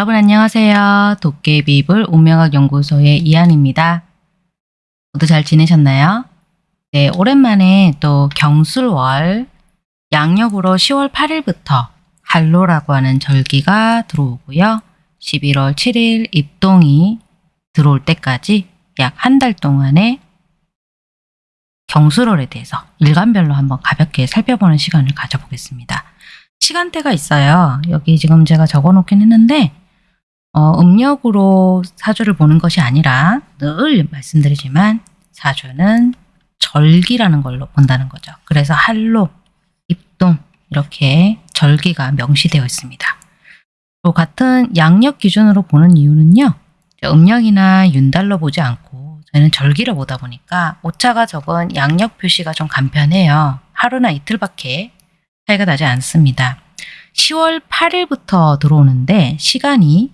여러분 안녕하세요. 도깨비불 운명학 연구소의 이한입니다. 모두 잘 지내셨나요? 네, 오랜만에 또 경술월 양력으로 10월 8일부터 한로라고 하는 절기가 들어오고요. 11월 7일 입동이 들어올 때까지 약 한 달 동안의 경술월에 대해서 일간별로 한번 가볍게 살펴보는 시간을 가져보겠습니다. 시간대가 있어요. 여기 지금 제가 적어 놓긴 했는데 어, 음력으로 사주를 보는 것이 아니라 늘 말씀드리지만 사주는 절기라는 걸로 본다는 거죠. 그래서 한로, 입동 이렇게 절기가 명시되어 있습니다. 또 같은 양력 기준으로 보는 이유는요. 음력이나 윤달로 보지 않고 저희는 절기로 보다 보니까 오차가 적은 양력 표시가 좀 간편해요. 하루나 이틀밖에 차이가 나지 않습니다. 10월 8일부터 들어오는데 시간이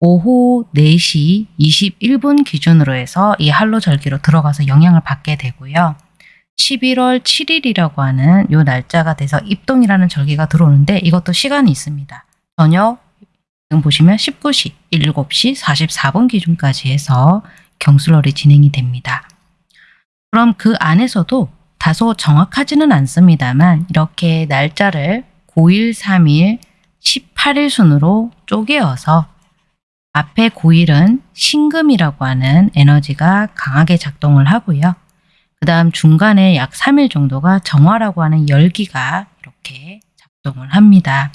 오후 4시 21분 기준으로 해서 이 한로 절기로 들어가서 영향을 받게 되고요. 11월 7일이라고 하는 요 날짜가 돼서 입동이라는 절기가 들어오는데 이것도 시간이 있습니다. 저녁 지금 보시면 19시, 7시 44분 기준까지 해서 경술월이 진행이 됩니다. 그럼 그 안에서도 다소 정확하지는 않습니다만 이렇게 날짜를 9일, 3일, 18일 순으로 쪼개어서 앞에 9일은 신금이라고 하는 에너지가 강하게 작동을 하고요. 그 다음 중간에 약 3일 정도가 정화라고 하는 열기가 이렇게 작동을 합니다.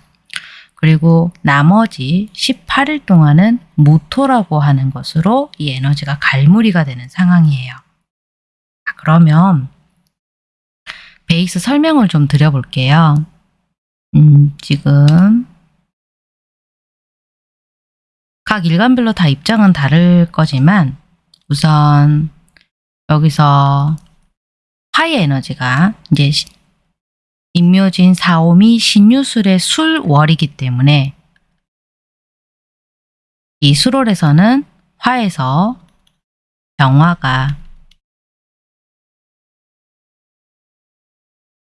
그리고 나머지 18일 동안은 무토라고 하는 것으로 이 에너지가 갈무리가 되는 상황이에요. 그러면 베이스 설명을 좀 드려볼게요. 음, 지금 각 일간별로 다 입장은 다를 거지만 우선 여기서 화의 에너지가 이제 인묘진 사오미 신유술의 술월이기 때문에 이 수월에서는 화에서 병화가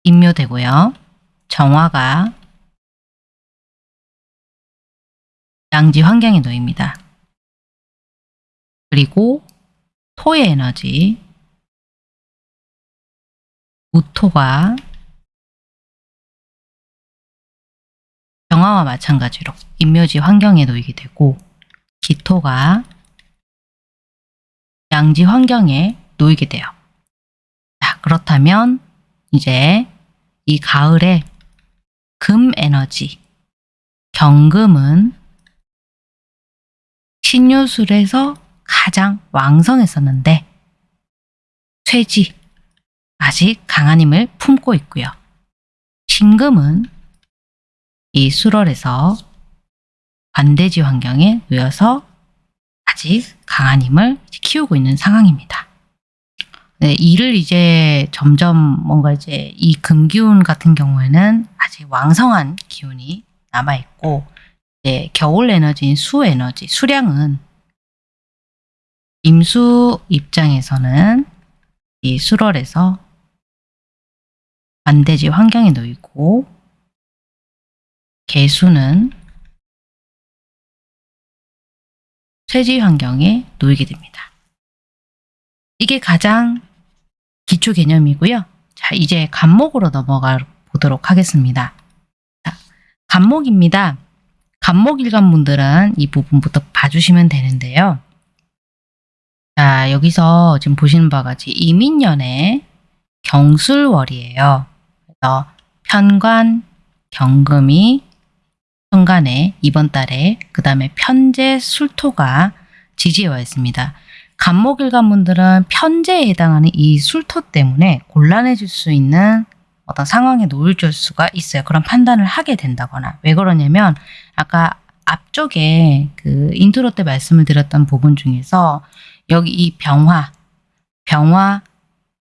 인묘되고요. 정화가 양지 환경에 놓입니다. 그리고 토의 에너지, 무토가 병화와 마찬가지로 인묘지 환경에 놓이게 되고 기토가 양지 환경에 놓이게 돼요. 자, 그렇다면 이제 이 가을에 금 에너지, 경금은 신유술에서 가장 왕성했었는데 쇠지, 아직 강한 힘을 품고 있고요. 신금은 이 수월에서 반대지 환경에 놓여서 아직 강한 힘을 키우고 있는 상황입니다. 네, 이를 이제 점점 뭔가 이제 이 금기운 같은 경우에는 아직 왕성한 기운이 남아있고 이제 겨울 에너지인 수 에너지, 수량은 임수 입장에서는 이 수월에서 반대지 환경에 놓이고 개수는 쇠지 환경에 놓이게 됩니다. 이게 가장 기초 개념이고요. 자, 이제 간목으로 넘어가 보도록 하겠습니다. 자, 간목입니다. 간목 일관분들은 이 부분부터 봐주시면 되는데요. 자, 여기서 지금 보시는 바와 같이 임인년의 경술월이에요. 그래서 편관, 경금이 편관이 이번 달에 그 다음에 편재, 술토가 지지에 와 있습니다. 갑목일간분들은 편재에 해당하는 이 술토 때문에 곤란해질 수 있는 어떤 상황에 놓일 수가 있어요. 그런 판단을 하게 된다거나 왜 그러냐면 아까 앞쪽에 그 인트로 때 말씀을 드렸던 부분 중에서 여기 이 병화, 병화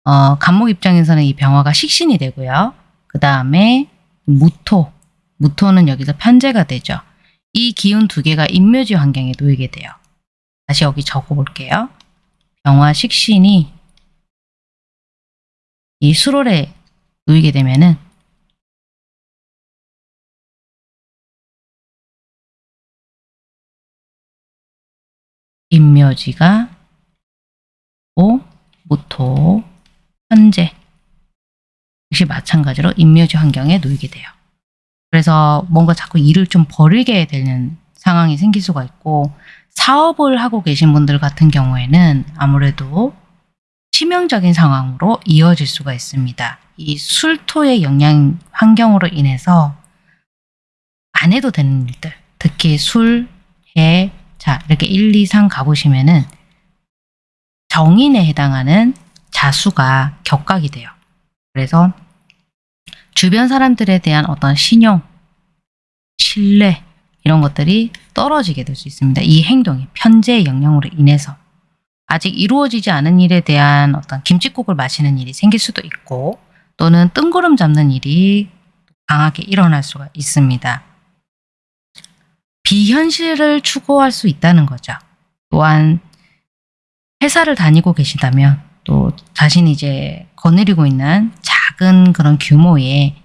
어, 간목 입장에서는 이 병화가 식신이 되고요. 그 다음에 무토, 무토는 여기서 편제가 되죠. 이 기운 두 개가 인묘지 환경에 놓이게 돼요. 다시 여기 적어볼게요. 병화 식신이 이 수롤에 놓이게 되면은 임묘지가 오, 무토, 현재 역시 마찬가지로 임묘지 환경에 놓이게 돼요. 그래서 뭔가 자꾸 일을 좀 버리게 되는 상황이 생길 수가 있고 사업을 하고 계신 분들 같은 경우에는 아무래도 치명적인 상황으로 이어질 수가 있습니다. 이 술토의 영향 환경으로 인해서 안 해도 되는 일들, 특히 술, 해, 자 이렇게 1, 2, 3 가보시면은 정인에 해당하는 자수가 격각이 돼요. 그래서 주변 사람들에 대한 어떤 신용, 신뢰 이런 것들이 떨어지게 될 수 있습니다. 이 행동이 편재의 영향으로 인해서 아직 이루어지지 않은 일에 대한 어떤 김칫국을 마시는 일이 생길 수도 있고 또는 뜬구름 잡는 일이 강하게 일어날 수가 있습니다. 비현실을 추구할 수 있다는 거죠. 또한 회사를 다니고 계시다면 또 자신이 이제 거느리고 있는 작은 그런 규모의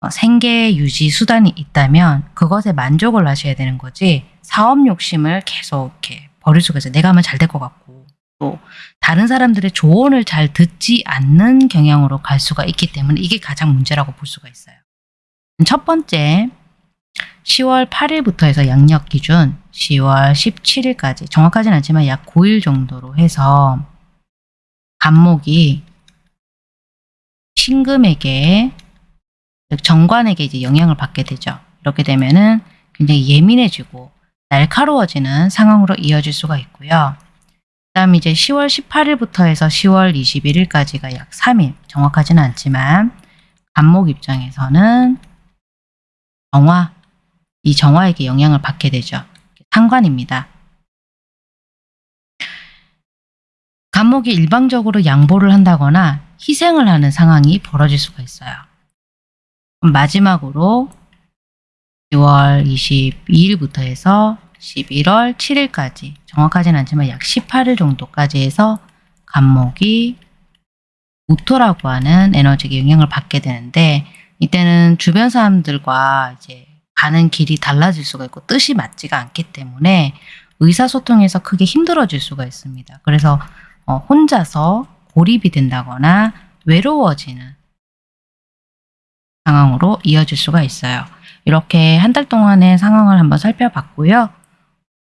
어, 생계 유지 수단이 있다면 그것에 만족을 하셔야 되는 거지 사업 욕심을 계속 이렇게 버릴 수가 있어요. 내가 하면 잘 될 것 같고 또 다른 사람들의 조언을 잘 듣지 않는 경향으로 갈 수가 있기 때문에 이게 가장 문제라고 볼 수가 있어요. 첫 번째 10월 8일부터 해서 양력 기준 10월 17일까지 정확하진 않지만 약 9일 정도로 해서 간목이 신금에게 즉 정관에게 이제 영향을 받게 되죠. 이렇게 되면은 굉장히 예민해지고 날카로워지는 상황으로 이어질 수가 있고요. 그 다음 이제 10월 18일부터 해서 10월 21일까지가 약 3일 정확하지는 않지만 간목 입장에서는 정화 이 정화에게 영향을 받게 되죠. 상관입니다. 간목이 일방적으로 양보를 한다거나 희생을 하는 상황이 벌어질 수가 있어요. 마지막으로 10월 22일부터 해서 11월 7일까지 정확하진 않지만 약 18일 정도까지 해서 간목이 무토라고 하는 에너지에 영향을 받게 되는데 이때는 주변 사람들과 이제 가는 길이 달라질 수가 있고 뜻이 맞지가 않기 때문에 의사소통에서 크게 힘들어질 수가 있습니다. 그래서 어, 혼자서 고립이 된다거나 외로워지는 상황으로 이어질 수가 있어요. 이렇게 한 달 동안의 상황을 한번 살펴봤고요.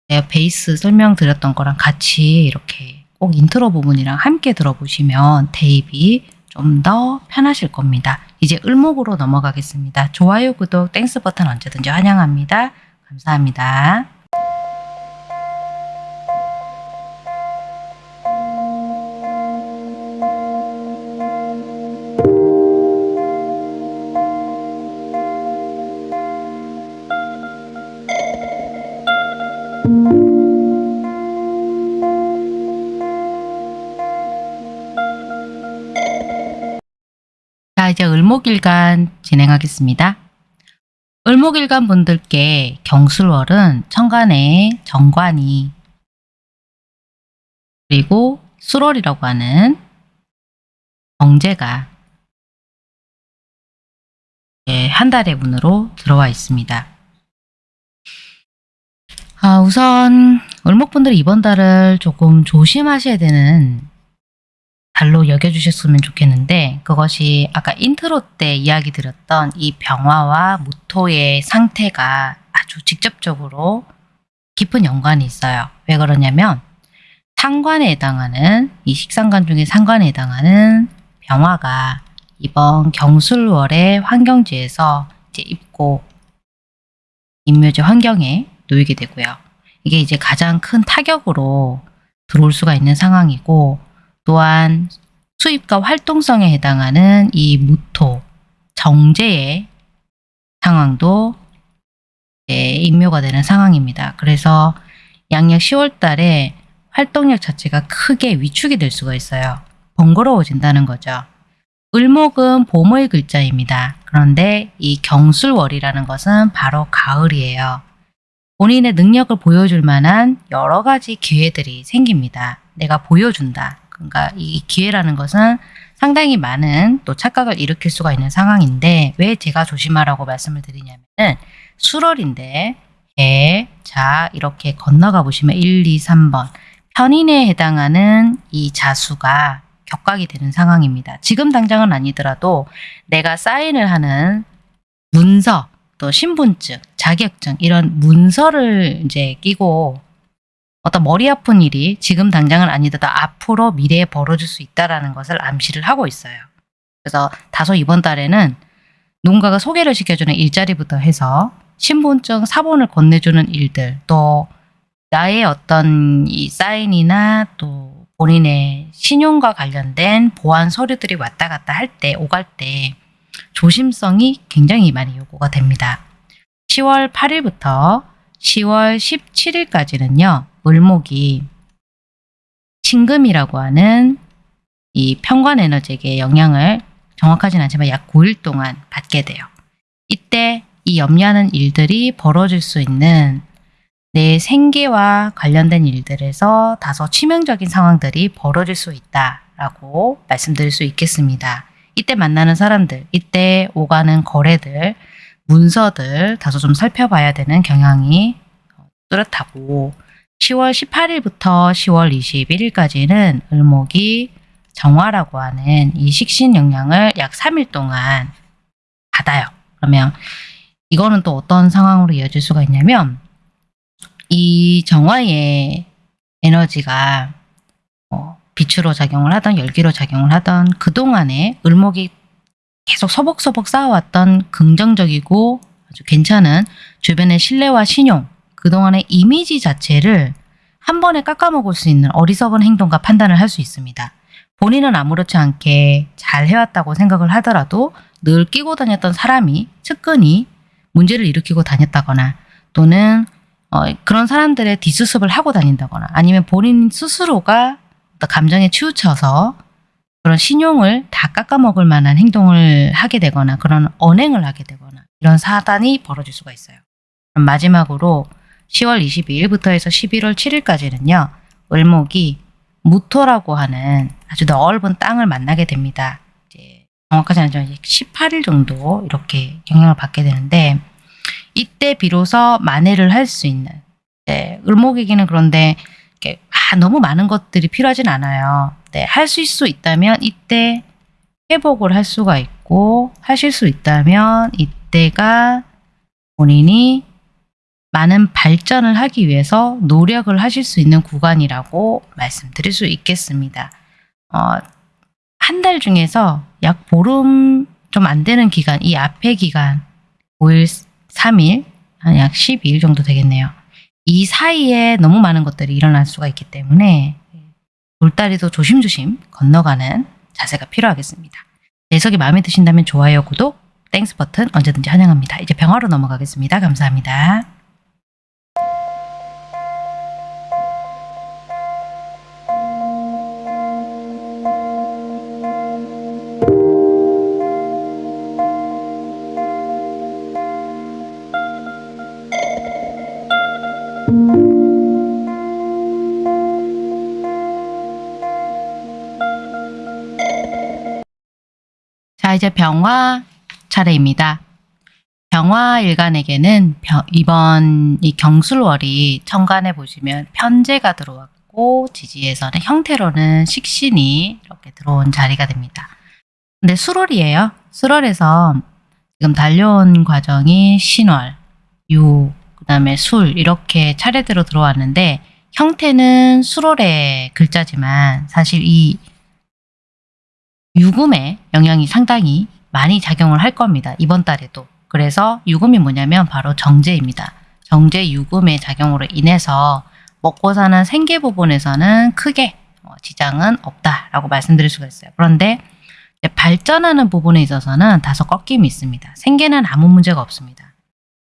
제가 베이스 설명드렸던 거랑 같이 이렇게 꼭 인트로 부분이랑 함께 들어보시면 대입이 좀 더 편하실 겁니다. 이제 을목으로 넘어가겠습니다. 좋아요, 구독, Thanks 버튼 언제든지 환영합니다. 감사합니다. 을목일간 진행하겠습니다. 을목일간 분들께 경술월은 천간에 정관이 그리고 수월이라고 하는 정제가 예, 한 달의 운으로 들어와 있습니다. 아, 우선 을목분들이 이번 달을 조금 조심하셔야 되는 달로 여겨주셨으면 좋겠는데 그것이 아까 인트로 때 이야기 드렸던 이 병화와 무토의 상태가 아주 직접적으로 깊은 연관이 있어요. 왜 그러냐면 상관에 해당하는 이 식상관 중에 상관에 해당하는 병화가 이번 경술월의 환경지에서 이제 입고 입묘지 환경에 놓이게 되고요. 이게 이제 가장 큰 타격으로 들어올 수가 있는 상황이고 또한 수입과 활동성에 해당하는 이 무토, 정제의 상황도 인묘가 되는 상황입니다. 그래서 양력 10월 달에 활동력 자체가 크게 위축이 될 수가 있어요. 번거로워진다는 거죠. 을목은 봄의 글자입니다. 그런데 이 경술월이라는 것은 바로 가을이에요. 본인의 능력을 보여줄 만한 여러 가지 기회들이 생깁니다. 내가 보여준다. 그러니까 이 기회라는 것은 상당히 많은 또 착각을 일으킬 수가 있는 상황인데 왜 제가 조심하라고 말씀을 드리냐면 은 수월인데 해, 자 이렇게 건너가 보시면 1, 2, 3번 편인에 해당하는 이 자수가 격각이 되는 상황입니다. 지금 당장은 아니더라도 내가 사인을 하는 문서, 또 신분증, 자격증 이런 문서를 이제 끼고 어떤 머리 아픈 일이 지금 당장은 아니더라도 앞으로 미래에 벌어질 수 있다라는 것을 암시를 하고 있어요. 그래서 다소 이번 달에는 누군가가 소개를 시켜주는 일자리부터 해서 신분증, 사본을 건네주는 일들, 또 나의 어떤 이 사인이나 또 본인의 신용과 관련된 보안 서류들이 왔다 갔다 할 때, 오갈 때 조심성이 굉장히 많이 요구가 됩니다. 10월 8일부터 10월 17일까지는요, 을목이 신금이라고 하는 이 평관 에너지에게 영향을 정확하진 않지만 약 9일 동안 받게 돼요. 이때 이 염려하는 일들이 벌어질 수 있는 내 생계와 관련된 일들에서 다소 치명적인 상황들이 벌어질 수 있다라고 말씀드릴 수 있겠습니다. 이때 만나는 사람들, 이때 오가는 거래들, 문서들 다소 좀 살펴봐야 되는 경향이 뚜렷하고 10월 18일부터 10월 21일까지는 을목이 정화라고 하는 이 식신 영향을 약 3일 동안 받아요. 그러면 이거는 또 어떤 상황으로 이어질 수가 있냐면 이 정화의 에너지가 뭐 빛으로 작용을 하던 열기로 작용을 하던 그동안에 을목이 계속 서벅서벅 쌓아왔던 긍정적이고 아주 괜찮은 주변의 신뢰와 신용 그동안의 이미지 자체를 한 번에 깎아먹을 수 있는 어리석은 행동과 판단을 할 수 있습니다. 본인은 아무렇지 않게 잘 해왔다고 생각을 하더라도 늘 끼고 다녔던 사람이 측근이 문제를 일으키고 다녔다거나 또는 어, 그런 사람들의 뒷수습을 하고 다닌다거나 아니면 본인 스스로가 감정에 치우쳐서 그런 신용을 다 깎아먹을 만한 행동을 하게 되거나 그런 언행을 하게 되거나 이런 사단이 벌어질 수가 있어요. 마지막으로 10월 22일부터 해서 11월 7일까지는요. 을목이 무토라고 하는 아주 넓은 땅을 만나게 됩니다. 이제 정확하지 않지만 18일 정도 이렇게 영향을 받게 되는데 이때 비로소 만회를 할 수 있는 네, 을목에게는 그런데 이렇게 아, 너무 많은 것들이 필요하진 않아요. 네, 하실 수 있다면 이때 회복을 할 수가 있고 하실 수 있다면 이때가 본인이 많은 발전을 하기 위해서 노력을 하실 수 있는 구간이라고 말씀드릴 수 있겠습니다. 어, 한 달 중에서 약 보름 좀 안 되는 기간, 이 앞에 기간 5일, 3일, 한 약 12일 정도 되겠네요. 이 사이에 너무 많은 것들이 일어날 수가 있기 때문에 돌다리도 조심조심 건너가는 자세가 필요하겠습니다. 해석이 마음에 드신다면 좋아요, 구독, Thanks 버튼 언제든지 환영합니다. 이제 병화로 넘어가겠습니다. 감사합니다. 병화 차례입니다. 병화 일간에게는 병- 이번 이 경술월이 천간에 보시면 편제가 들어왔고 지지에서는 형태로는 식신이 이렇게 들어온 자리가 됩니다. 근데 수월이에요. 수월에서 지금 달려온 과정이 신월, 유, 그 다음에 술 이렇게 차례대로 들어왔는데 형태는 수월의 글자지만 사실 이 유금의 영향이 상당히 많이 작용을 할 겁니다. 이번 달에도. 그래서 유금이 뭐냐면 바로 정제입니다. 정제 유금의 작용으로 인해서 먹고 사는 생계 부분에서는 크게 어, 지장은 없다라고 말씀드릴 수가 있어요. 그런데 발전하는 부분에 있어서는 다소 꺾임이 있습니다. 생계는 아무 문제가 없습니다.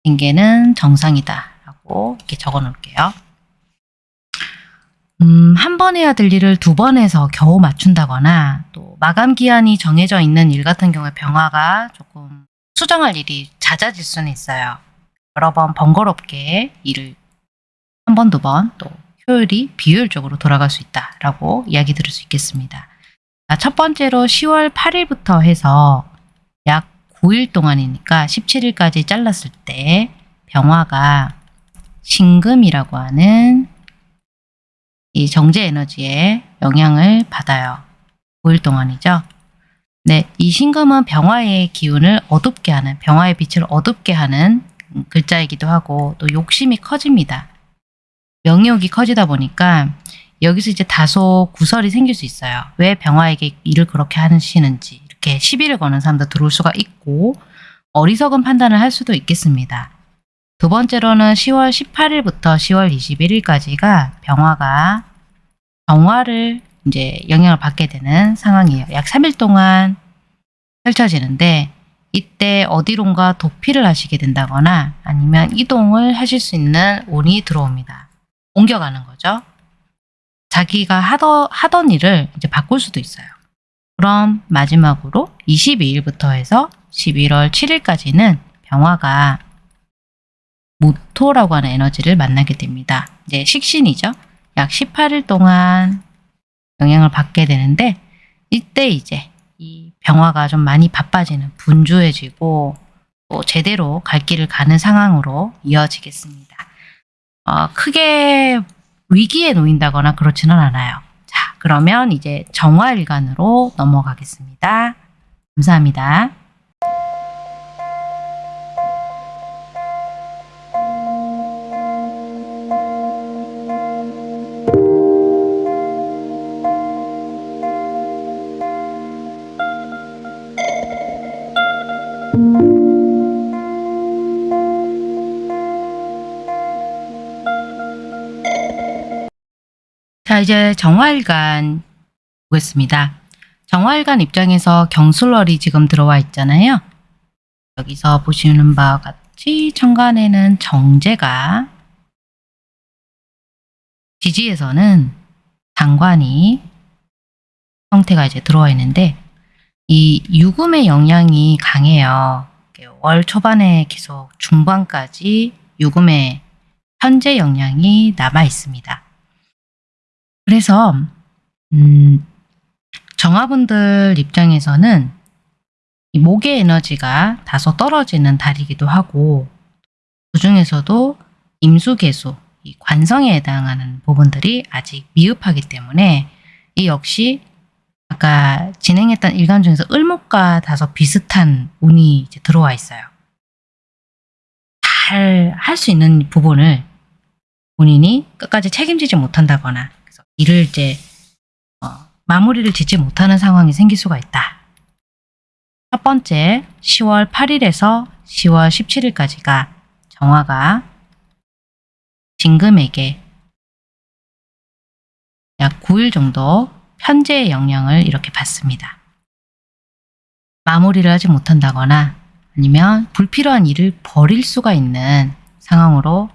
생계는 정상이다라고 이렇게 적어 놓을게요. 음, 한 번 해야 될 일을 두 번 해서 겨우 맞춘다거나 또 마감 기한이 정해져 있는 일 같은 경우에 병화가 조금 수정할 일이 잦아질 수는 있어요. 여러 번 번거롭게 일을 한 번, 두 번 또 효율이 비효율적으로 돌아갈 수 있다라고 이야기 들을 수 있겠습니다. 자, 첫 번째로 10월 8일부터 해서 약 9일 동안이니까 17일까지 잘랐을 때 병화가 신금이라고 하는 이 정제 에너지에 영향을 받아요. 5일 동안이죠. 네, 이 신금은 병화의 기운을 어둡게 하는, 병화의 빛을 어둡게 하는 음, 글자이기도 하고 또 욕심이 커집니다. 명욕이 커지다 보니까 여기서 이제 다소 구설이 생길 수 있어요. 왜 병화에게 일을 그렇게 하시는지 이렇게 시비를 거는 사람도 들어올 수가 있고 어리석은 판단을 할 수도 있겠습니다. 두 번째로는 10월 18일부터 10월 21일까지가 병화가 정화를 이제 영향을 받게 되는 상황이에요. 약 3일 동안 펼쳐지는데 이때 어디론가 도피를 하시게 된다거나 아니면 이동을 하실 수 있는 운이 들어옵니다. 옮겨가는 거죠. 자기가 하던, 하던 일을 이제 바꿀 수도 있어요. 그럼 마지막으로 22일부터 해서 11월 7일까지는 병화가 모토라고 하는 에너지를 만나게 됩니다. 이제 식신이죠. 약 18일 동안 영향을 받게 되는데 이때 이제 이 병화가 좀 많이 바빠지는 분주해지고 또 제대로 갈 길을 가는 상황으로 이어지겠습니다. 어, 크게 위기에 놓인다거나 그렇지는 않아요. 자, 그러면 이제 정화일간으로 넘어가겠습니다. 감사합니다. 이제 정화일간 보겠습니다. 정화일간 입장에서 경술월이 지금 들어와 있잖아요. 여기서 보시는 바와 같이 천간에는 정제가 지지에서는 장관이 형태가 이제 들어와 있는데 이 유금의 영향이 강해요. 월 초반에 계속 중반까지 유금의 현재 영향이 남아 있습니다. 그래서 음, 정화분들 입장에서는 이 목의 에너지가 다소 떨어지는 달이기도 하고 그 중에서도 임수개수, 이 관성에 해당하는 부분들이 아직 미흡하기 때문에 이 역시 아까 진행했던 일간 중에서 을목과 다소 비슷한 운이 이제 들어와 있어요. 잘 할 수 있는 부분을 본인이 끝까지 책임지지 못한다거나 일을 이제 어, 마무리를 짓지 못하는 상황이 생길 수가 있다. 첫 번째 10월 8일에서 10월 17일까지가 정화가 진금에게 약 9일 정도 편제의 영향을 이렇게 받습니다. 마무리를 하지 못한다거나 아니면 불필요한 일을 버릴 수가 있는 상황으로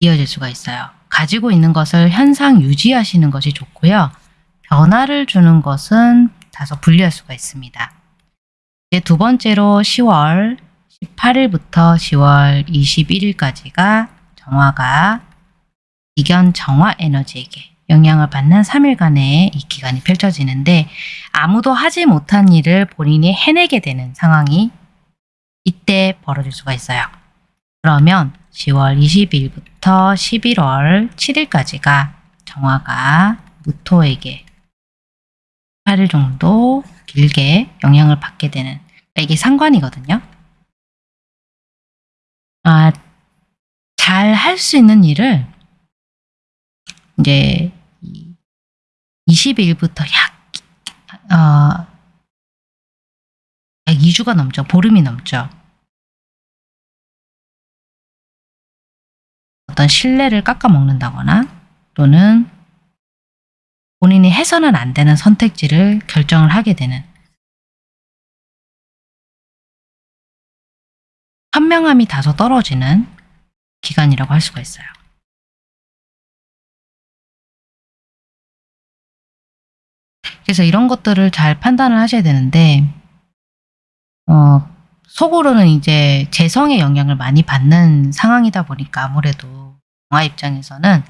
이어질 수가 있어요. 가지고 있는 것을 현상 유지하시는 것이 좋고요. 변화를 주는 것은 다소 불리할 수가 있습니다. 이제 두 번째로 10월 18일부터 10월 21일까지가 정화가 이견 정화 에너지에게 영향을 받는 3일간의 이 기간이 펼쳐지는데 아무도 하지 못한 일을 본인이 해내게 되는 상황이 이때 벌어질 수가 있어요. 그러면 10월 20일부터 11월 7일까지가 정화가 무토에게 8일 정도 길게 영향을 받게 되는 그러니까 이게 상관이거든요. 아, 잘 할 수 있는 일을 이제 20일부터 약, 어, 약 2주가 넘죠. 보름이 넘죠. 어떤 신뢰를 깎아먹는다거나 또는 본인이 해서는 안 되는 선택지를 결정을 하게 되는 현명함이 다소 떨어지는 기간이라고 할 수가 있어요. 그래서 이런 것들을 잘 판단을 하셔야 되는데 어, 속으로는 이제 재성의 영향을 많이 받는 상황이다 보니까 아무래도 영화 입장에서는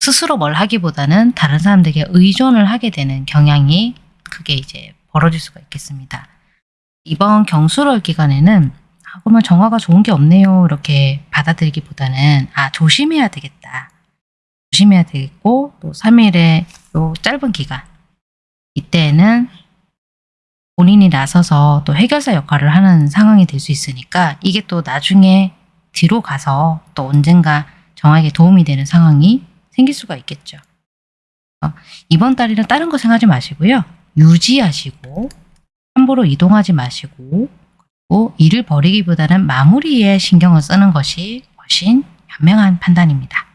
스스로 뭘 하기보다는 다른 사람들에게 의존을 하게 되는 경향이 크게 이제 벌어질 수가 있겠습니다. 이번 경술월 기간에는 아, 그러면 정화가 좋은 게 없네요. 이렇게 받아들이기보다는 아 조심해야 되겠다. 조심해야 되겠고 또 3일의 요 짧은 기간 이때에는 본인이 나서서 또 해결사 역할을 하는 상황이 될 수 있으니까 이게 또 나중에 뒤로 가서 또 언젠가 정에게 도움이 되는 상황이 생길 수가 있겠죠. 어, 이번 달에는 다른 거 생각하지 마시고요. 유지하시고 함부로 이동하지 마시고 그리고 일을 벌이기보다는 마무리에 신경을 쓰는 것이 훨씬 현명한 판단입니다.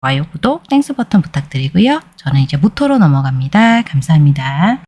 좋아요, 구독, Thanks 버튼 부탁드리고요. 저는 이제 무토로 넘어갑니다. 감사합니다.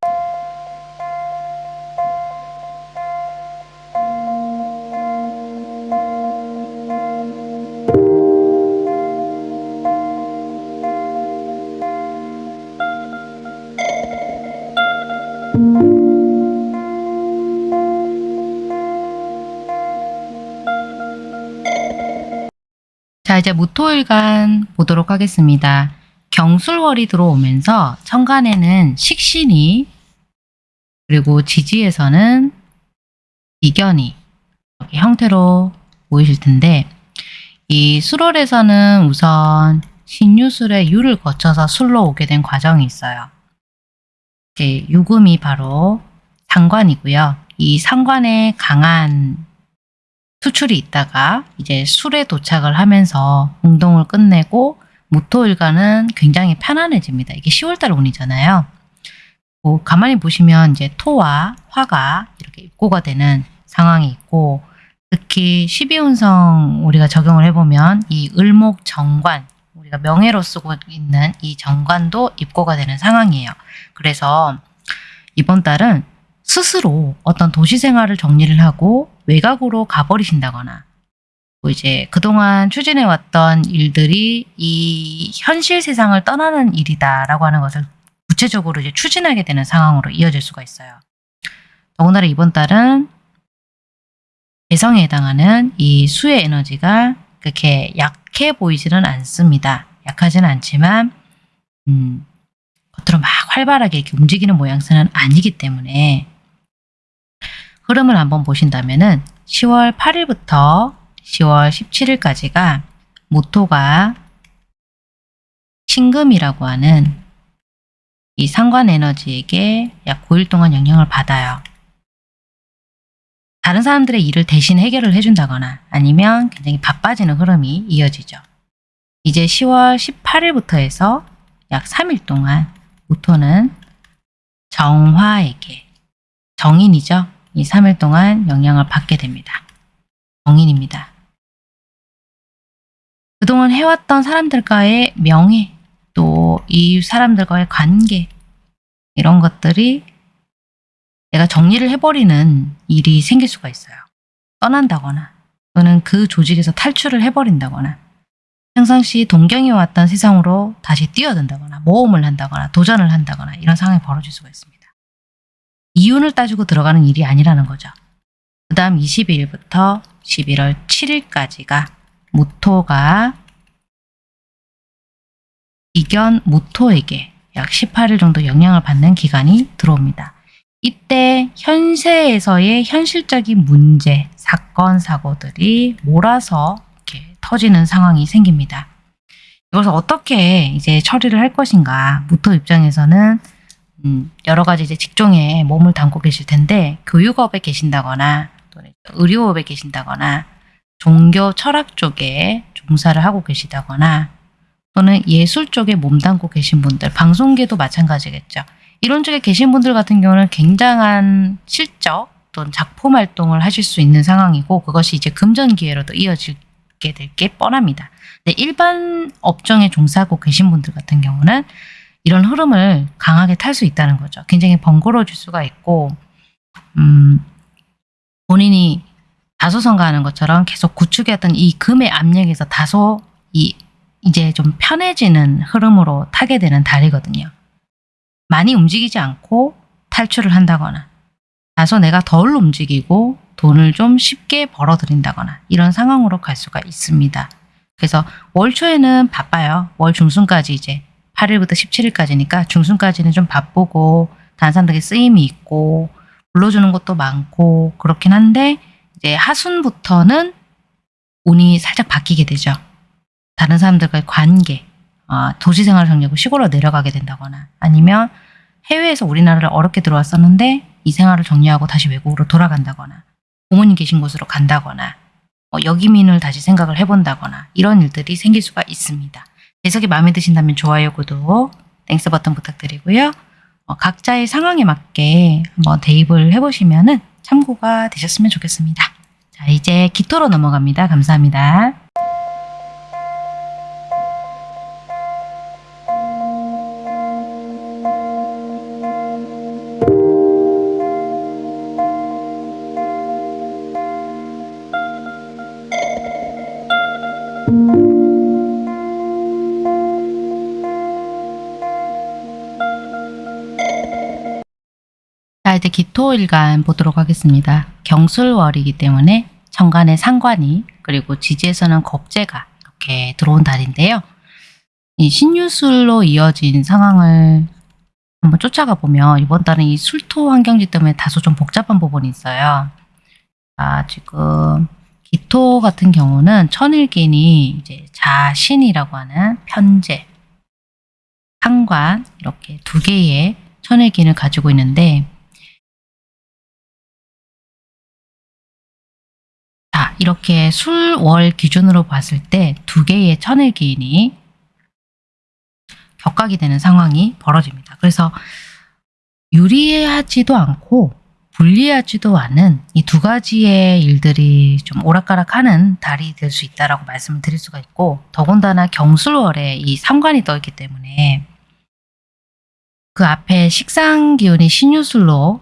이제 무토일간 보도록 하겠습니다. 경술월이 들어오면서 천간에는 식신이 그리고 지지에서는 이견이 형태로 보이실 텐데 이 술월에서는 우선 신유술의 유를 거쳐서 술로 오게 된 과정이 있어요. 이제 유금이 바로 상관이고요. 이 상관에 강한 수출이 있다가 이제 술에 도착을 하면서 운동을 끝내고 무토일간은 굉장히 편안해집니다. 이게 10월달 운이잖아요. 뭐 가만히 보시면 이제 토와 화가 이렇게 입고가 되는 상황이 있고 특히 12운성 우리가 적용을 해보면 이 을목 정관 우리가 명예로 쓰고 있는 이 정관도 입고가 되는 상황이에요. 그래서 이번 달은 스스로 어떤 도시 생활을 정리를 하고 외곽으로 가버리신다거나 뭐 이제 그동안 추진해왔던 일들이 이 현실 세상을 떠나는 일이다라고 하는 것을 구체적으로 이제 추진하게 되는 상황으로 이어질 수가 있어요. 더군다나 이번 달은 개성에 해당하는 이 수의 에너지가 그렇게 약해 보이지는 않습니다. 약하지는 않지만 음, 겉으로 막 활발하게 이렇게 움직이는 모양새는 아니기 때문에 흐름을 한번 보신다면은 10월 8일부터 10월 17일까지가 모토가 신금이라고 하는 이 상관 에너지에게 약 9일 동안 영향을 받아요. 다른 사람들의 일을 대신 해결을 해준다거나 아니면 굉장히 바빠지는 흐름이 이어지죠. 이제 10월 18일부터 해서 약 3일 동안 모토는 정화에게 정인이죠. 이 3일 동안 영향을 받게 됩니다. 정인입니다. 그동안 해왔던 사람들과의 명예, 또 이 사람들과의 관계, 이런 것들이 내가 정리를 해버리는 일이 생길 수가 있어요. 떠난다거나 또는 그 조직에서 탈출을 해버린다거나 평상시 동경해 왔던 세상으로 다시 뛰어든다거나 모험을 한다거나 도전을 한다거나 이런 상황이 벌어질 수가 있습니다. 이윤을 따지고 들어가는 일이 아니라는 거죠. 그 다음 22일부터 11월 7일까지가 무토가 이견 무토에게 약 18일 정도 영향을 받는 기간이 들어옵니다. 이때 현세에서의 현실적인 문제, 사건, 사고들이 몰아서 이렇게 터지는 상황이 생깁니다. 이것을 어떻게 이제 처리를 할 것인가 무토 입장에서는 음, 여러 가지 이제 직종에 몸을 담고 계실 텐데 교육업에 계신다거나 또는 의료업에 계신다거나 종교 철학 쪽에 종사를 하고 계시다거나 또는 예술 쪽에 몸담고 계신 분들, 방송계도 마찬가지겠죠. 이런 쪽에 계신 분들 같은 경우는 굉장한 실적 또는 작품 활동을 하실 수 있는 상황이고 그것이 이제 금전 기회로도 이어지게 될 게 뻔합니다. 근데 일반 업종에 종사하고 계신 분들 같은 경우는 이런 흐름을 강하게 탈 수 있다는 거죠. 굉장히 번거로워질 수가 있고 음, 본인이 다소 성가하는 것처럼 계속 구축했던 이 금의 압력에서 다소 이 이제 좀 편해지는 흐름으로 타게 되는 달이거든요. 많이 움직이지 않고 탈출을 한다거나 다소 내가 덜 움직이고 돈을 좀 쉽게 벌어들인다거나 이런 상황으로 갈 수가 있습니다. 그래서 월 초에는 바빠요. 월 중순까지 이제 8일부터 17일까지니까 중순까지는 좀 바쁘고 다른 사람들에게 쓰임이 있고 불러주는 것도 많고 그렇긴 한데 이제 하순부터는 운이 살짝 바뀌게 되죠. 다른 사람들과의 관계, 어, 도시 생활을 정리하고 시골로 내려가게 된다거나 아니면 해외에서 우리나라를 어렵게 들어왔었는데 이 생활을 정리하고 다시 외국으로 돌아간다거나 부모님 계신 곳으로 간다거나 어, 역이민을 다시 생각을 해본다거나 이런 일들이 생길 수가 있습니다. 해석이 마음에 드신다면 좋아요, 구독, Thanks 버튼 부탁드리고요. 어, 각자의 상황에 맞게 한번 대입을 해보시면 참고가 되셨으면 좋겠습니다. 자, 이제 기토로 넘어갑니다. 감사합니다. 기토일간 보도록 하겠습니다. 경술월이기 때문에 천간에 상관이 그리고 지지에서는 겁재가 이렇게 들어온 달인데요. 이 신유술로 이어진 상황을 한번 쫓아가 보면 이번 달은 이 술토 환경지 때문에 다소 좀 복잡한 부분이 있어요. 아, 지금 기토 같은 경우는 천일긴이 이제 자신이라고 하는 편제, 상관 이렇게 두 개의 천일긴을 가지고 있는데 이렇게 술 월 기준으로 봤을 때 두 개의 천일 기인이 격각이 되는 상황이 벌어집니다. 그래서 유리하지도 않고 불리하지도 않은 이 두 가지의 일들이 좀 오락가락하는 달이 될 수 있다라고 말씀을 드릴 수가 있고 더군다나 경술월에 이 상관이 떠 있기 때문에 그 앞에 식상 기운이 신유술로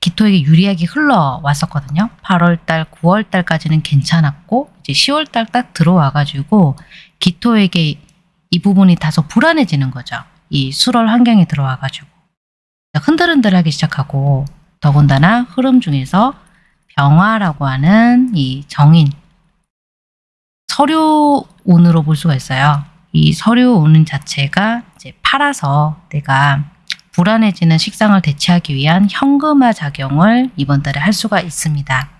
기토에게 유리하게 흘러왔었거든요. 8월달, 9월달까지는 괜찮았고 이제 10월달 딱 들어와가지고 기토에게 이 부분이 다소 불안해지는 거죠. 이 수월 환경에 들어와가지고 흔들흔들하기 시작하고 더군다나 흐름 중에서 병화라고 하는 이 정인 서류운으로 볼 수가 있어요. 이 서류운 자체가 이제 팔아서 내가 불안해지는 식상을 대체하기 위한 현금화 작용을 이번 달에 할 수가 있습니다.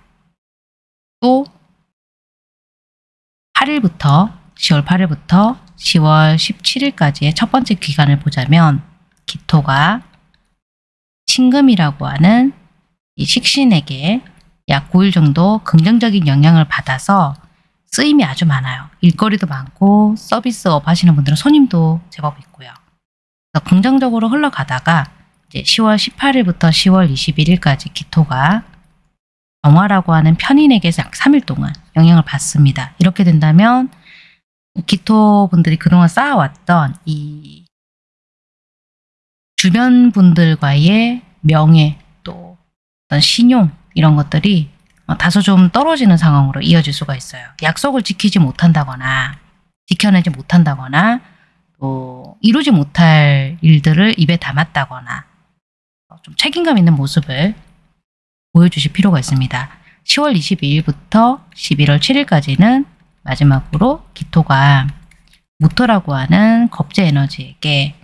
또 8일부터 10월 8일부터 10월 17일까지의 첫 번째 기간을 보자면 기토가 신금이라고 하는 이 식신에게 약 9일 정도 긍정적인 영향을 받아서 쓰임이 아주 많아요. 일거리도 많고 서비스업 하시는 분들은 손님도 제법 있고요. 그래서 긍정적으로 흘러가다가 이제 10월 18일부터 10월 21일까지 기토가 정화라고 하는 편인에게서 약 3일 동안 영향을 받습니다. 이렇게 된다면 기토 분들이 그동안 쌓아왔던 이 주변 분들과의 명예 또 어떤 신용 이런 것들이 다소 좀 떨어지는 상황으로 이어질 수가 있어요. 약속을 지키지 못한다거나 지켜내지 못한다거나 또 이루지 못할 일들을 입에 담았다거나 좀 책임감 있는 모습을 보여주실 필요가 있습니다. 10월 22일부터 11월 7일까지는 마지막으로 기토가 모토라고 하는 겁제 에너지에게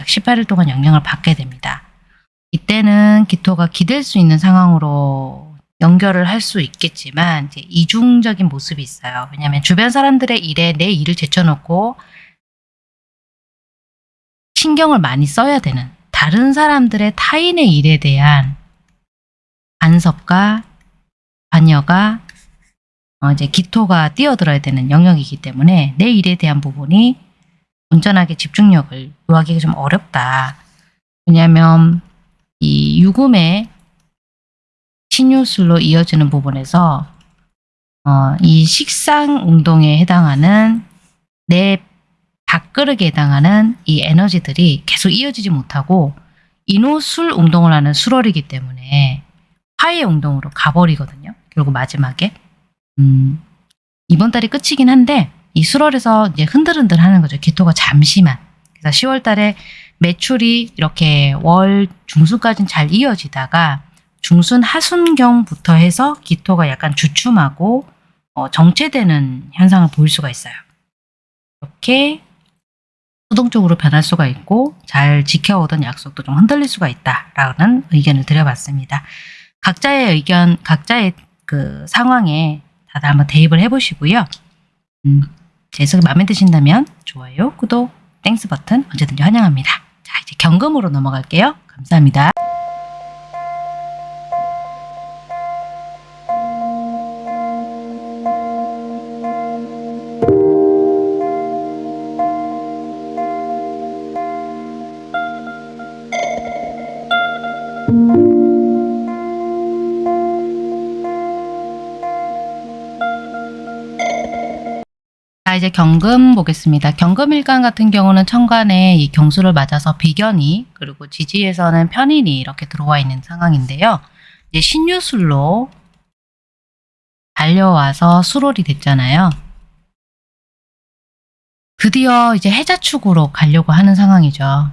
약 18일 동안 영향을 받게 됩니다. 이때는 기토가 기댈 수 있는 상황으로 연결을 할 수 있겠지만 이제 이중적인 모습이 있어요. 왜냐하면 주변 사람들의 일에 내 일을 제쳐놓고 신경을 많이 써야 되는 다른 사람들의 타인의 일에 대한 간섭과 관여가 어 이제 기토가 뛰어들어야 되는 영역이기 때문에 내 일에 대한 부분이 온전하게 집중력을 요하기가 좀 어렵다. 왜냐하면 이 유금의 신유술로 이어지는 부분에서 어, 이 식상 운동에 해당하는 내 밥그릇에 해당하는 이 에너지들이 계속 이어지지 못하고 인호술 운동을 하는 술월이기 때문에 화해 운동으로 가버리거든요. 결국 마지막에 음, 이번 달이 끝이긴 한데 이 술월에서 이제 흔들흔들 하는 거죠. 기토가 잠시만. 그래서 10월 달에 매출이 이렇게 월 중순까지는 잘 이어지다가 중순 하순경부터 해서 기토가 약간 주춤하고 어, 정체되는 현상을 보일 수가 있어요. 이렇게 수동적으로 변할 수가 있고 잘 지켜오던 약속도 좀 흔들릴 수가 있다라는 의견을 드려봤습니다. 각자의 의견, 각자의 그 상황에 다들 한번 대입을 해보시고요. 음, 제 해석이 마음에 드신다면 좋아요, 구독, Thanks 버튼 언제든지 환영합니다. 자, 이제 경금으로 넘어갈게요. 감사합니다. 자, 이제 경금 보겠습니다. 경금일간 같은 경우는 천간에 이 경수를 맞아서 비견이 그리고 지지에서는 편인이 이렇게 들어와 있는 상황인데요. 이제 신유술로 달려와서 수롤이 됐잖아요. 드디어 이제 해자축으로 가려고 하는 상황이죠.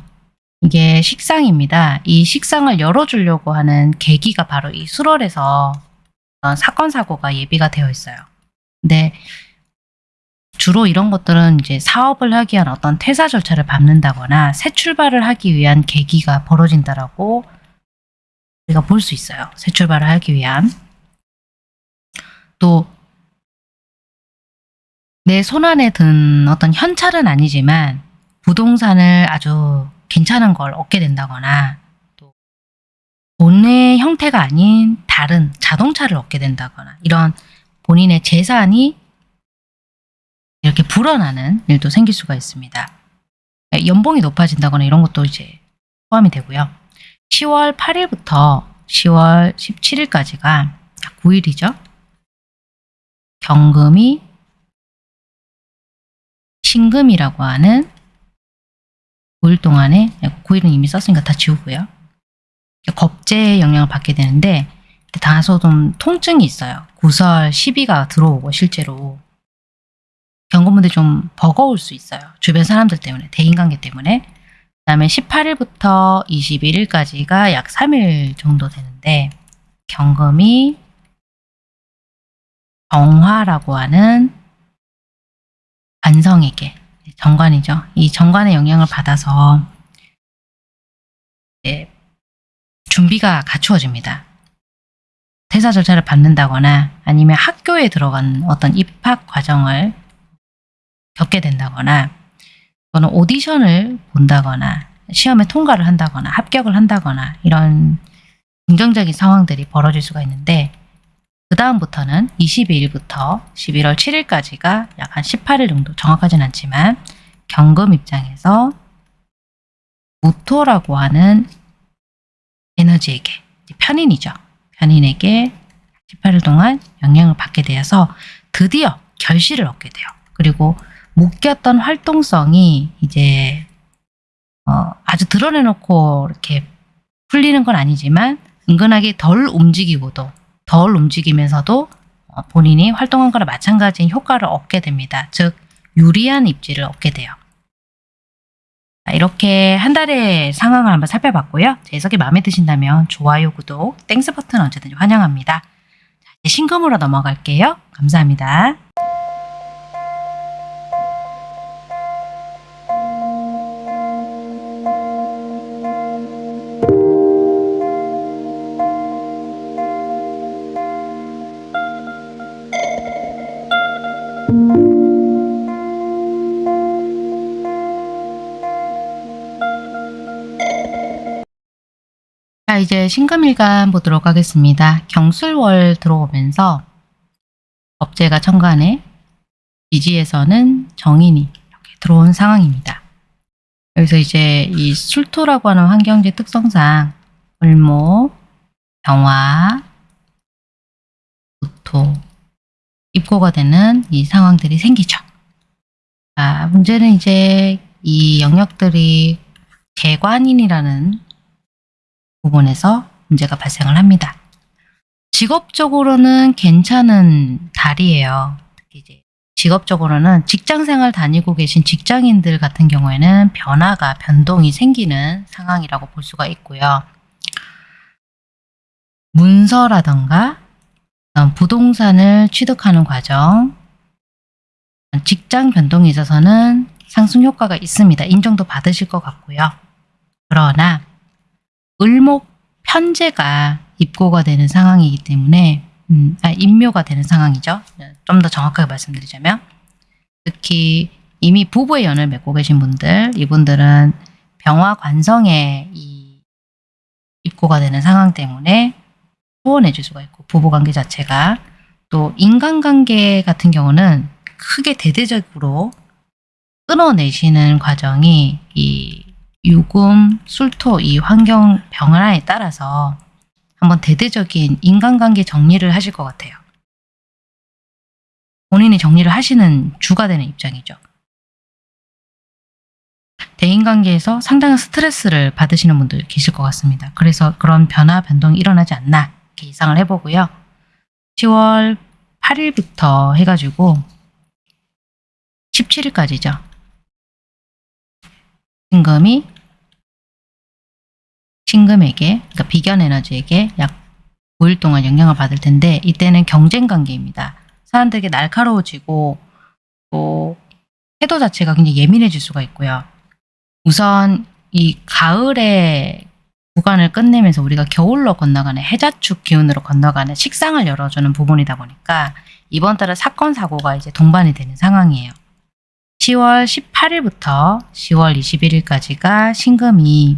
이게 식상입니다. 이 식상을 열어주려고 하는 계기가 바로 이 수롤에서 사건 사고가 예비가 되어 있어요. 근데 주로 이런 것들은 이제 사업을 하기 위한 어떤 퇴사 절차를 밟는다거나 새 출발을 하기 위한 계기가 벌어진다라고 우리가 볼 수 있어요. 새 출발을 하기 위한 또 내 손안에 든 어떤 현찰은 아니지만 부동산을 아주 괜찮은 걸 얻게 된다거나 또 돈의 형태가 아닌 다른 자동차를 얻게 된다거나 이런 본인의 재산이 이렇게 불어나는 일도 생길 수가 있습니다. 연봉이 높아진다거나 이런 것도 이제 포함이 되고요. 10월 8일부터 10월 17일까지가 9일이죠. 경금이 신금이라고 하는 9일 동안에 9일은 이미 썼으니까 다 지우고요. 겁제의 영향을 받게 되는데 다소 좀 통증이 있어요. 구설 시비가 들어오고 실제로 경고문들이 좀 버거울 수 있어요. 주변 사람들 때문에, 대인관계 때문에. 그 다음에 18일부터 21일까지가 약 3일 정도 되는데 경금이 정화라고 하는 관성에게 정관이죠. 이 정관의 영향을 받아서 준비가 갖추어집니다. 퇴사 절차를 받는다거나 아니면 학교에 들어간 어떤 입학 과정을 겪게 된다거나 또는 오디션을 본다거나 시험에 통과를 한다거나 합격을 한다거나 이런 긍정적인 상황들이 벌어질 수가 있는데 그 다음부터는 22일부터 11월 7일까지가 약 한 18일 정도 정확하진 않지만 경금 입장에서 무토라고 하는 에너지에게 편인이죠. 편인에게 18일 동안 영향을 받게 되어서 드디어 결실을 얻게 돼요. 그리고 묶였던 활동성이 이제 어, 아주 드러내놓고 이렇게 풀리는 건 아니지만 은근하게 덜 움직이고도 덜 움직이면서도 어, 본인이 활동한 거랑 마찬가지인 효과를 얻게 됩니다. 즉 유리한 입지를 얻게 돼요. 자, 이렇게 한 달의 상황을 한번 살펴봤고요. 제 해석이 마음에 드신다면 좋아요, 구독, Thanks 버튼 언제든지 환영합니다. 자, 이제 신금으로 넘어갈게요. 감사합니다. 이제 신금일간 보도록 하겠습니다. 경술월 들어오면서 업제가 천간에 지지에서는 정인이 이렇게 들어온 상황입니다. 여기서 이제 이 술토라고 하는 환경지 특성상 을목, 병화, 무토, 입고가 되는 이 상황들이 생기죠. 자, 문제는 이제 이 영역들이 개관인이라는 부분에서 문제가 발생을 합니다. 직업적으로는 괜찮은 달이에요. 특히 이제 직업적으로는 직장생활 다니고 계신 직장인들 같은 경우에는 변화가 변동이 생기는 상황이라고 볼 수가 있고요. 문서라던가 부동산을 취득하는 과정, 직장 변동에 있어서는 상승 효과가 있습니다. 인정도 받으실 것 같고요. 그러나 을목 편제가 입고가 되는 상황이기 때문에 음, 아, 임묘가 되는 상황이죠. 좀 더 정확하게 말씀드리자면 특히 이미 부부의 연을 맺고 계신 분들, 이분들은 병화 관성에 이 입고가 되는 상황 때문에 소원해질 수가 있고 부부관계 자체가 또 인간관계 같은 경우는 크게 대대적으로 끊어내시는 과정이 이 유금, 술토 이 환경 변화에 따라서 한번 대대적인 인간관계 정리를 하실 것 같아요. 본인이 정리를 하시는 주가 되는 입장이죠. 대인관계에서 상당한 스트레스를 받으시는 분들 계실 것 같습니다. 그래서 그런 변화, 변동이 일어나지 않나 이렇게 예상을 해보고요. 10월 8일부터 해가지고 17일까지죠. 신금이 신금에게, 그러니까 비견 에너지에게 약 5일 동안 영향을 받을 텐데 이때는 경쟁 관계입니다. 사람들에게 날카로워지고 또 태도 자체가 굉장히 예민해질 수가 있고요. 우선 이 가을에 구간을 끝내면서 우리가 겨울로 건너가는 해자축 기운으로 건너가는 식상을 열어주는 부분이다 보니까 이번 달은 사건 사고가 이제 동반이 되는 상황이에요. 10월 18일부터 10월 21일까지가 신금이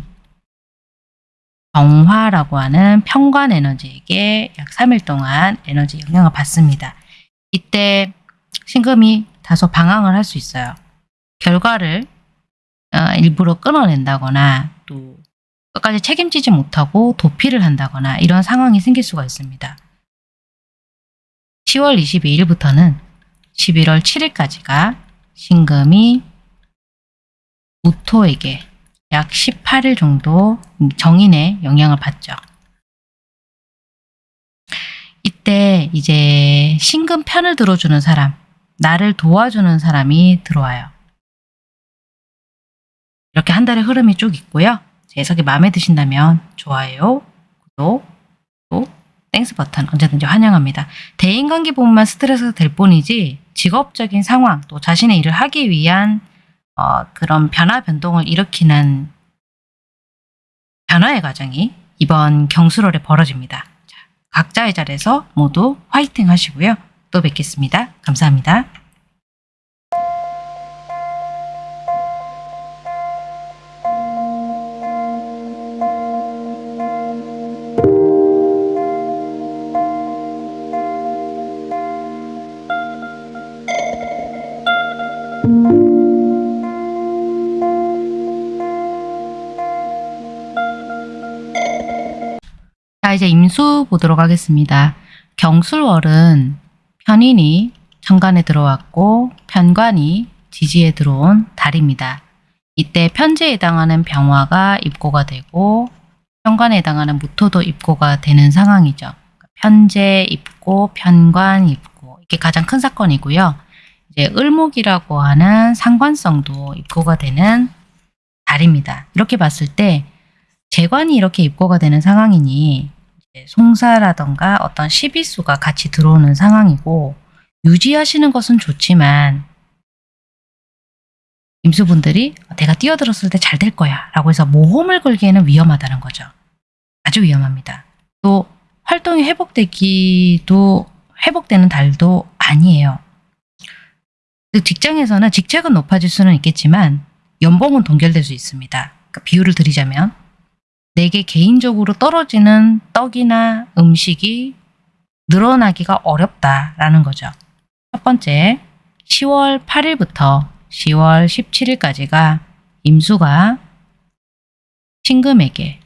정화라고 하는 평관 에너지에게 약 3일 동안 에너지 영향을 받습니다. 이때 신금이 다소 방황을 할 수 있어요. 결과를 어, 일부러 끊어낸다거나 또 끝까지 책임지지 못하고 도피를 한다거나 이런 상황이 생길 수가 있습니다. 10월 22일부터는 11월 7일까지가 신금이 무토에게 약 18일 정도 정인의 영향을 받죠. 이때 이제 신금 편을 들어주는 사람, 나를 도와주는 사람이 들어와요. 이렇게 한 달의 흐름이 쭉 있고요. 제 해석이 마음에 드신다면 좋아요, 구독, 또 Thanks 버튼 언제든지 환영합니다. 대인관계 부분만 스트레스가 될 뿐이지 직업적인 상황 또 자신의 일을 하기 위한 어, 그런 변화 변동을 일으키는 변화의 과정이 이번 경술월에 벌어집니다. 자, 각자의 자리에서 모두 화이팅 하시고요. 또 뵙겠습니다. 감사합니다. 임수 보도록 하겠습니다. 경술월은 편인이 천간에 들어왔고 편관이 지지에 들어온 달입니다. 이때 편제에 해당하는 병화가 입고가 되고 편관에 해당하는 무토도 입고가 되는 상황이죠. 편제 입고, 편관 입고 이게 가장 큰 사건이고요. 이제 을목이라고 하는 상관성도 입고가 되는 달입니다. 이렇게 봤을 때 재관이 이렇게 입고가 되는 상황이니 송사라던가 어떤 시비수가 같이 들어오는 상황이고 유지하시는 것은 좋지만 임수분들이 내가 뛰어들었을 때 잘 될 거야 라고 해서 모험을 걸기에는 위험하다는 거죠. 아주 위험합니다. 또 활동이 회복되기도 회복되는 달도 아니에요. 직장에서는 직책은 높아질 수는 있겠지만 연봉은 동결될 수 있습니다. 그러니까 비유를 드리자면 내게 개인적으로 떨어지는 떡이나 음식이 늘어나기가 어렵다라는 거죠. 첫 번째, 10월 8일부터 10월 17일까지가 임수가 신금에게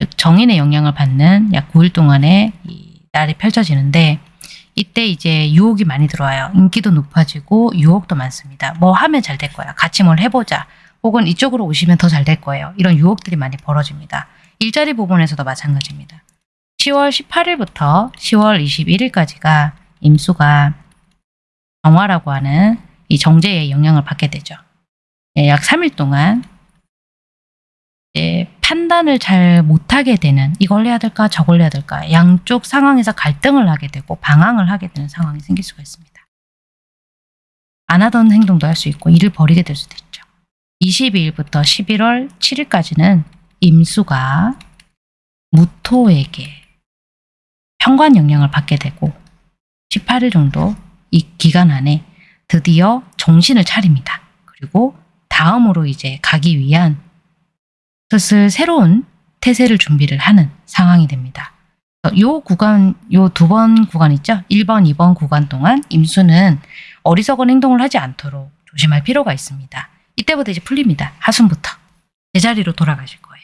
즉 정인의 영향을 받는 약 9일 동안의 이 날이 펼쳐지는데 이때 이제 유혹이 많이 들어와요. 인기도 높아지고 유혹도 많습니다. 뭐 하면 잘 될 거야. 같이 뭘 해보자. 혹은 이쪽으로 오시면 더 잘 될 거예요. 이런 유혹들이 많이 벌어집니다. 일자리 부분에서도 마찬가지입니다. 10월 18일부터 10월 21일까지가 임수가 정화라고 하는 이 정제의 영향을 받게 되죠. 예, 약 3일 동안 판단을 잘 못하게 되는 이걸 해야 될까 저걸 해야 될까 양쪽 상황에서 갈등을 하게 되고 방황을 하게 되는 상황이 생길 수가 있습니다. 안 하던 행동도 할 수 있고 일을 버리게 될 수도 있죠. 22일부터 11월 7일까지는 임수가 무토에게 평관 영향을 받게 되고 18일 정도 이 기간 안에 드디어 정신을 차립니다. 그리고 다음으로 이제 가기 위한 슬슬 새로운 태세를 준비를 하는 상황이 됩니다. 요 구간, 요 두 번 구간 있죠? 1번, 2번 구간 동안 임수는 어리석은 행동을 하지 않도록 조심할 필요가 있습니다. 이때부터 이제 풀립니다. 하순부터. 제자리로 돌아가실 거예요.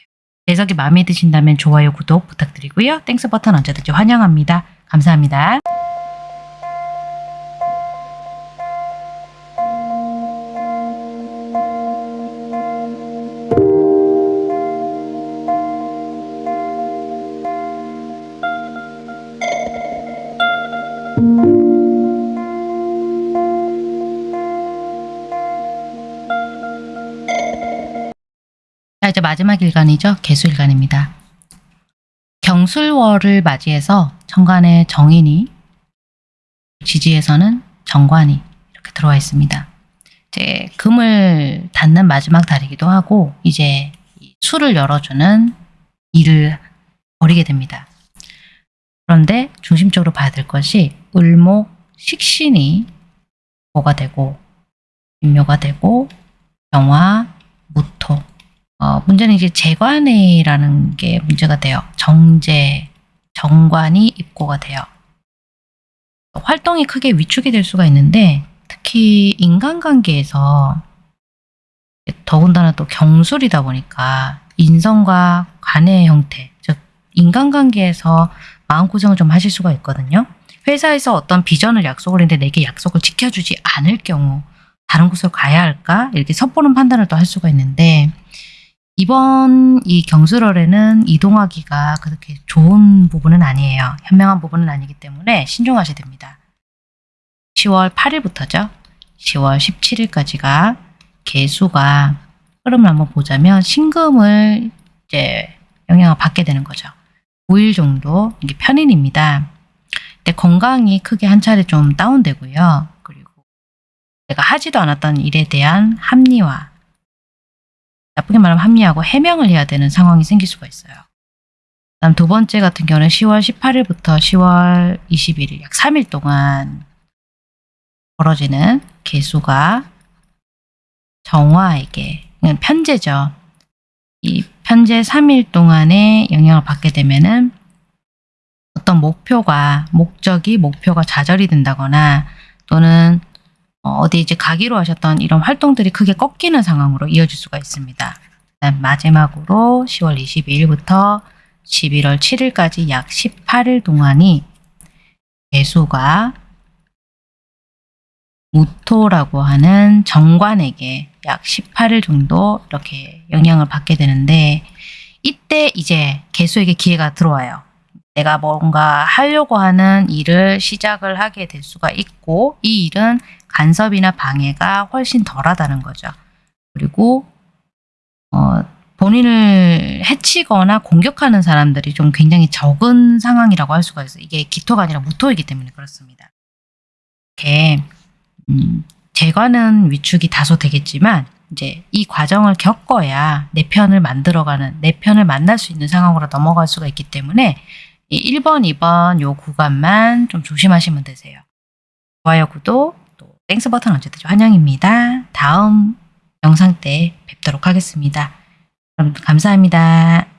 해석이 마음에 드신다면 좋아요, 구독 부탁드리고요. Thanks 버튼 언제든지 환영합니다. 감사합니다. 마지막 일간이죠. 개수일간입니다. 경술월을 맞이해서 천간에 정인이, 지지에서는 정관이 이렇게 들어와 있습니다. 이제 금을 닫는 마지막 달이기도 하고 이제 이 수를 열어주는 일을 벌이게 됩니다. 그런데 중심적으로 봐야 될 것이 을목, 식신이 뭐가 되고 임묘가 되고 병화, 무토 어, 문제는 이제 재관이라는 게 문제가 돼요. 정제, 정관이 입고가 돼요. 활동이 크게 위축이 될 수가 있는데 특히 인간관계에서 더군다나 또 경술이다 보니까 인성과 관의 형태, 즉 인간관계에서 마음고생을 좀 하실 수가 있거든요. 회사에서 어떤 비전을 약속을 했는데 내게 약속을 지켜주지 않을 경우 다른 곳으로 가야 할까? 이렇게 섣부른 판단을 또 할 수가 있는데 이번 이 경술월에는 이동하기가 그렇게 좋은 부분은 아니에요. 현명한 부분은 아니기 때문에 신중하셔야 됩니다. 10월 8일부터죠. 10월 17일까지가 개수가 흐름을 한번 보자면 신금을 이제 영향을 받게 되는 거죠. 5일 정도 이게 편인입니다. 근데 건강이 크게 한 차례 좀 다운되고요. 그리고 내가 하지도 않았던 일에 대한 합리화 나쁘게 말하면 합리하고 해명을 해야 되는 상황이 생길 수가 있어요. 그다음 두 번째 같은 경우는 10월 18일부터 10월 21일 약 3일 동안 벌어지는 개수가 정화에게 그냥 편제죠. 이 편제 3일 동안의 영향을 받게 되면은 어떤 목표가 목적이 목표가 좌절이 된다거나 또는 어, 어디 이제 가기로 하셨던 이런 활동들이 크게 꺾이는 상황으로 이어질 수가 있습니다. 마지막으로 10월 22일부터 11월 7일까지 약 18일 동안이 개수가 무토라고 하는 정관에게 약 18일 정도 이렇게 영향을 받게 되는데 이때 이제 개수에게 기회가 들어와요. 내가 뭔가 하려고 하는 일을 시작을 하게 될 수가 있고 이 일은 간섭이나 방해가 훨씬 덜하다는 거죠. 그리고 어, 본인을 해치거나 공격하는 사람들이 좀 굉장히 적은 상황이라고 할 수가 있어요. 이게 기토가 아니라 무토이기 때문에 그렇습니다. 이렇게 음, 재관은 위축이 다소 되겠지만 이제 이 과정을 겪어야 내 편을 만들어가는 내 편을 만날 수 있는 상황으로 넘어갈 수가 있기 때문에 이 1번, 2번 요 구간만 좀 조심하시면 되세요. 좋아요, 구독, 또 Thanks 버튼 언제든지 환영입니다. 다음 영상 때 뵙도록 하겠습니다. 그럼 감사합니다.